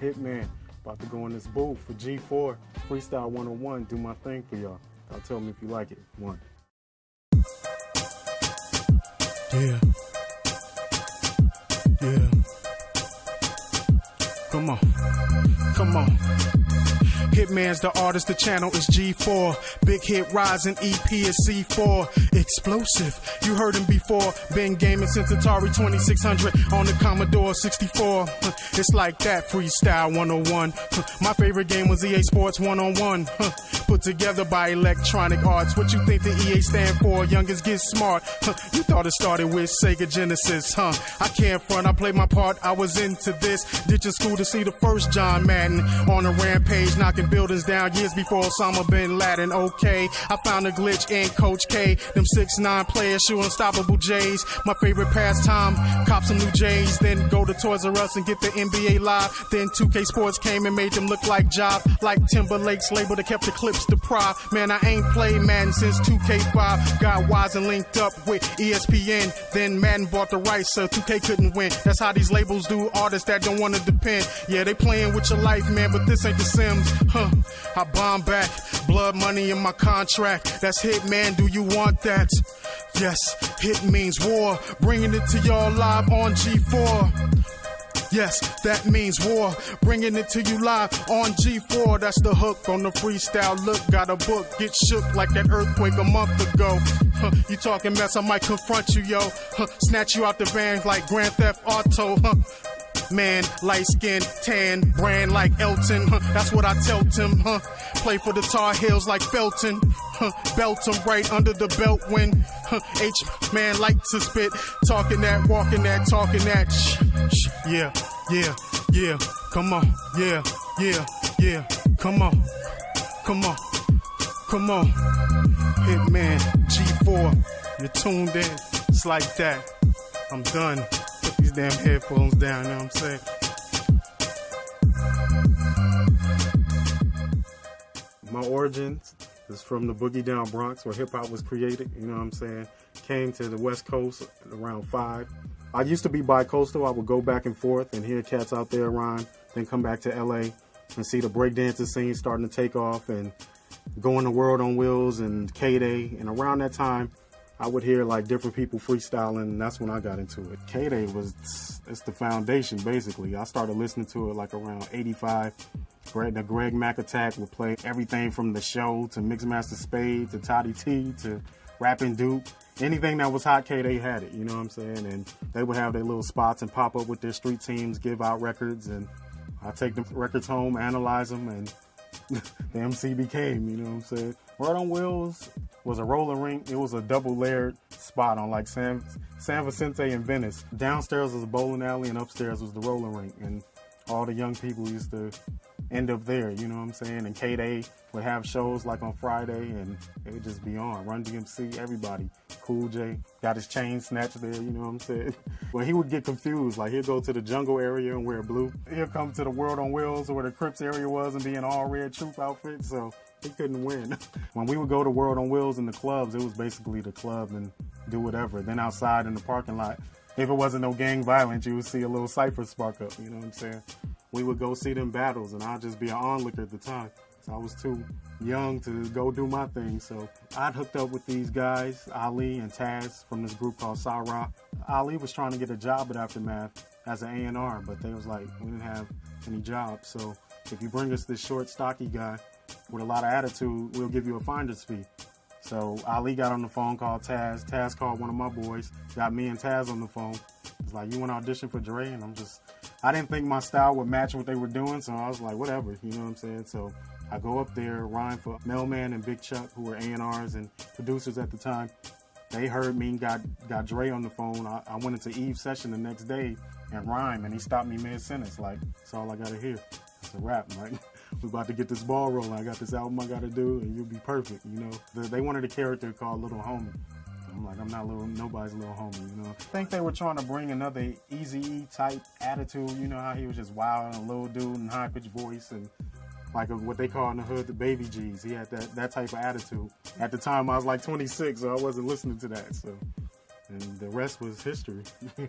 Hitman. About to go in this booth for G4 Freestyle 101. Do my thing for y'all. Y'all tell me if you like it. One. Yeah. Yeah. Come on. Come on. Hitman's the artist, the channel is G4. Big hit rising, EP is C4. Explosive, you heard him before. Been gaming since Atari 2600 on the Commodore 64. It's like that, freestyle 101. My favorite game was EA Sports 101. Put together by Electronic Arts. What you think the EA stand for? Youngest get smart. You thought it started with Sega Genesis, huh? I can't front, I played my part, I was into this. Ditching school to see the first John Madden on a rampage, knocking buildings down years before Osama bin Laden. Okay, I found a glitch in Coach K. Them six nine players shoot unstoppable J's. My favorite pastime, cop some new J's, then go to Toys R Us and get the NBA live. Then 2K Sports came and made them look like Jive, like Timberlake's label that kept the Clipse to pride. Man, I ain't played Madden since 2K5. Got wise and linked up with ESPN. Then Madden bought the rights, so 2K couldn't win. That's how these labels do artists that don't wanna depend. Yeah, they playing with your life, man, but this ain't the Sims. Huh. I bomb back, blood money in my contract. That's hit, man. Do you want that? Yes, hit means war. Bringing it to y'all live on G4. Yes, that means war. Bringing it to you live on G4. That's the hook on the freestyle look. Got a book, get shook like that earthquake a month ago. Huh, you talking mess, I might confront you, yo. Huh, snatch you out the van like Grand Theft Auto. Huh. Man, light skin, tan, brand like Elton. Huh, that's what I tell him. Huh. Play for the Tar Heels like Felton. Huh, belt him right under the belt when huh, H man like to spit. Talking that, walking that, talking that. Shh, shh, yeah, yeah, yeah. Come on, yeah, yeah, yeah. Come on, come on, come on. Hitman G4, you're tuned in. It's like that. I'm done. Damn headphones down, you know what I'm saying? My origins is from the Boogie Down Bronx where hip hop was created, you know what I'm saying? Came to the West Coast around five. I used to be bi-coastal. I would go back and forth and hear cats out there rhyme, then come back to LA and see the breakdancing scene starting to take off and going to World on Wheels and K-Day. And around that time, I would hear like different people freestyling, and that's when I got into it. K-Day was, it's the foundation basically. I started listening to it like around 85. Greg, the Greg Mack Attack would play everything from the show to Mixmaster Spade to Toddy Tee to Rapping Duke. Anything that was hot K, they had it, you know what I'm saying? And they would have their little spots and pop up with their street teams, give out records, and I take the records home, analyze them, and the MC became, you know what I'm saying? World on Wheels was a roller rink. It was a double layered spot on like San, San Vicente and Venice. Downstairs was a bowling alley and upstairs was the roller rink. And all the young people used to end up there, you know what I'm saying? And K-Day would have shows like on Friday and it would just be on. Run DMC, everybody. Cool J got his chain snatched there, you know what I'm saying? Well, he would get confused. Like he'd go to the jungle area and wear blue. He'd come to the World on Wheels or where the Crips area was and be in all red troop outfit. So he couldn't win. when we would go to World on Wheels in the clubs, it was basically the club and do whatever. Then outside in the parking lot, if it wasn't no gang violence, you would see a little cipher spark up, you know what I'm saying? We would go see them battles and I'd just be an onlooker at the time. So I was too young to go do my thing. So I'd hooked up with these guys, Ali and Taz from this group called Sarah. Ali was trying to get a job at Aftermath as an A&R, but they was like, we didn't have any jobs. So if you bring us this short, stocky guy with a lot of attitude, we'll give you a finder's fee. So Ali got on the phone, called Taz. Taz called one of my boys, got me and Taz on the phone. It's like, you want to audition for Dre? And I'm just, I didn't think my style would match what they were doing, so I was like, whatever, you know what I'm saying? So I go up there, rhyme for Mel-Man and Big Chuck, who were A&Rs and producers at the time. They heard me and got, got Dre on the phone. I, I went into Eve's session the next day and rhyme, and he stopped me mid-sentence, like, that's all I gotta hear. It's a wrap, like, we about to get this ball rolling. I got this album I gotta do, and you'll be perfect, you know? They wanted a character called Little Homie. I'm like, I'm not little, nobody's little homie, you know. I think they were trying to bring another Eazy type attitude. You know how he was just wild and a little dude and high pitched voice and like a, what they call in the hood the baby G's. He had that that type of attitude. At the time, I was like 26, so I wasn't listening to that. So, and the rest was history.